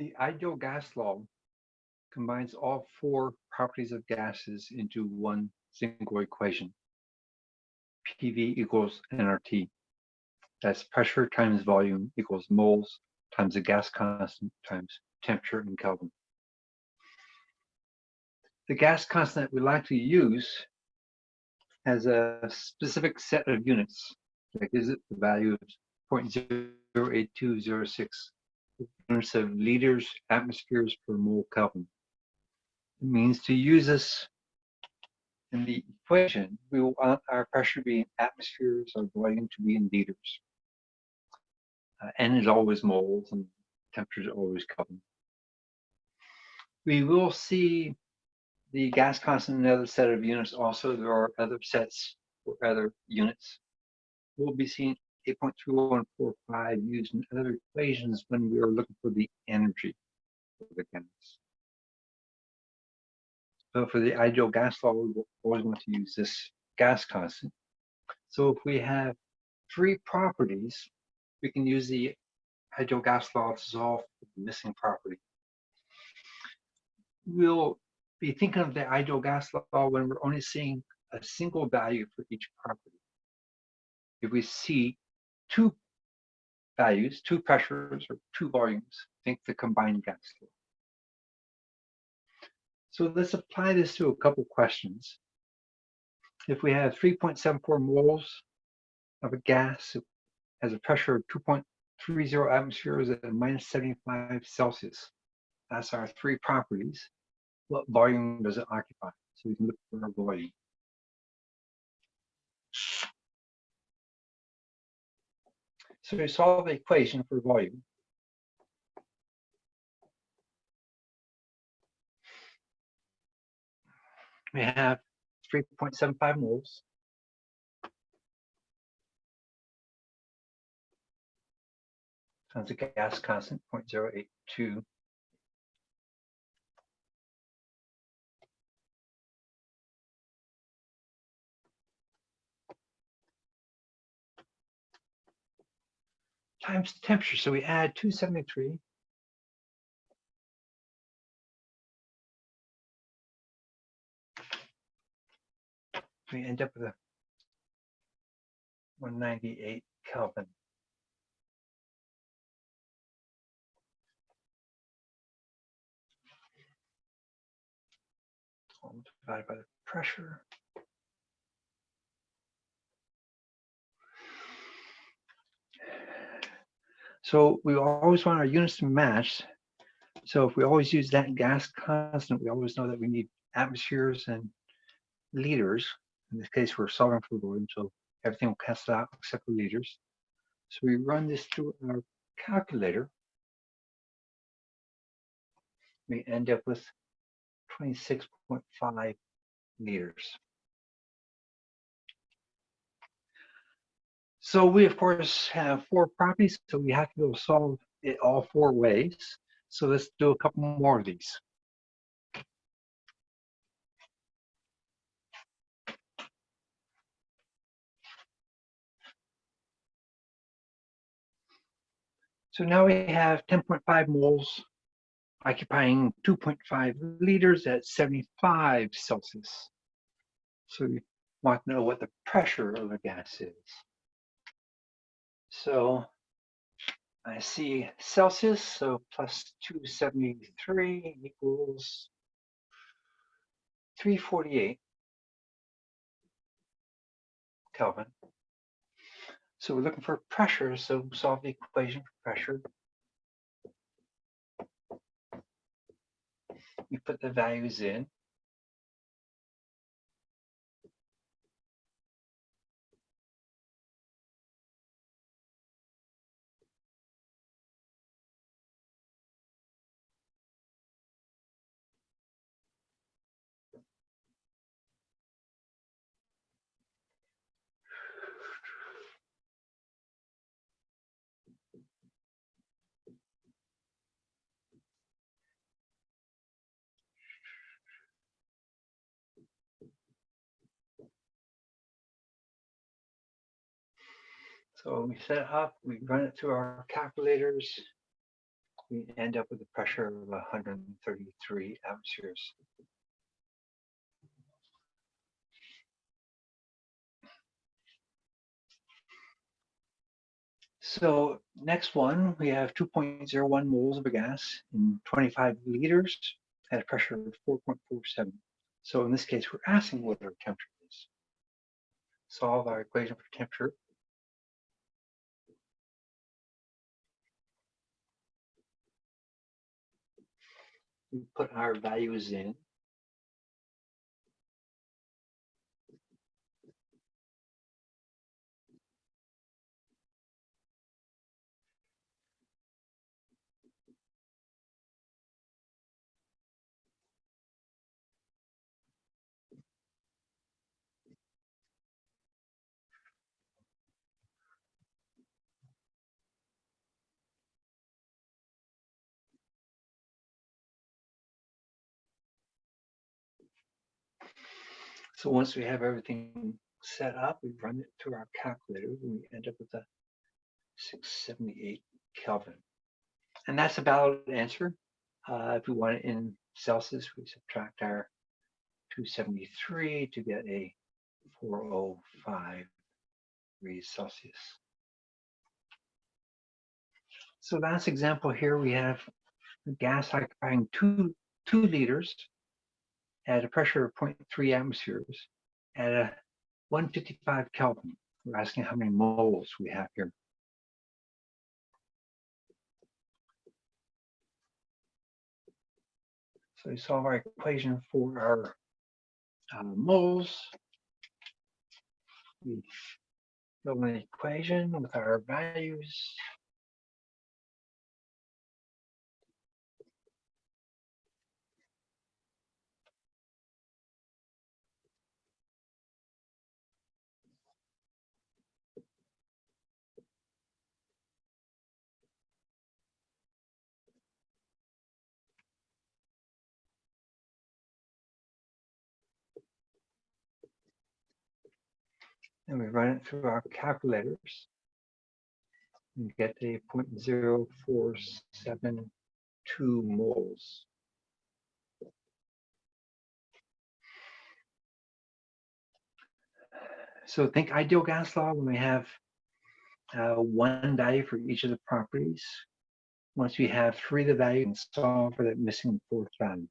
The ideal gas law combines all four properties of gases into one single equation. PV equals nRT. That's pressure times volume equals moles times the gas constant times temperature in Kelvin. The gas constant we like to use has a specific set of units. Like is it the value of 0.08206 units of liters atmospheres per mole Kelvin. It means to use this in the equation, we want our pressure to be in atmospheres, our volume to be in liters. Uh, N is always moles and temperature is always Kelvin. We will see the gas constant in another set of units also. There are other sets for other units. We'll be seeing 8.3145 used in other equations when we are looking for the energy of the gas. So for the ideal gas law, we always want to use this gas constant. So if we have three properties, we can use the ideal gas law to solve the missing property. We'll be thinking of the ideal gas law when we're only seeing a single value for each property. If we see two values, two pressures or two volumes, think the combined gas law. So let's apply this to a couple questions. If we have 3.74 moles of a gas has a pressure of 2.30 atmospheres at minus 75 Celsius, that's our three properties. What volume does it occupy? So we can look for a volume. So we solve the equation for volume. We have 3.75 moles. Times a gas constant, 0.082. times the temperature. So we add 273 we end up with a 198 Kelvin. divided by the pressure. So we always want our units to match. So if we always use that gas constant, we always know that we need atmospheres and liters. In this case, we're solving for volume, so everything will cancel out except for liters. So we run this through our calculator. We end up with 26.5 liters. So we, of course, have four properties, so we have to go solve it all four ways. So let's do a couple more of these. So now we have 10.5 moles occupying 2.5 liters at 75 Celsius. So we want to know what the pressure of the gas is. So I see Celsius, so plus 273 equals 348 Kelvin. So we're looking for pressure, so solve the equation for pressure. We put the values in. So we set it up, we run it through our calculators. we end up with a pressure of 133 atmospheres. So next one, we have 2.01 moles of a gas in 25 liters at a pressure of 4.47. So in this case, we're asking what our temperature is. Solve our equation for temperature. We put our values in. So once we have everything set up, we run it through our calculator and we end up with a 678 Kelvin. And that's a valid answer. Uh, if we want it in Celsius, we subtract our 273 to get a 405 degrees Celsius. So last example here, we have a gas occupying two, two liters at a pressure of 0.3 atmospheres at a 155 Kelvin. We're asking how many moles we have here. So we solve our equation for our uh, moles. We build an equation with our values. And we run it through our calculators and get a 0.0472 moles. So think ideal gas law when we have uh, one value for each of the properties. Once we have three of the value and solve for that missing fourth value.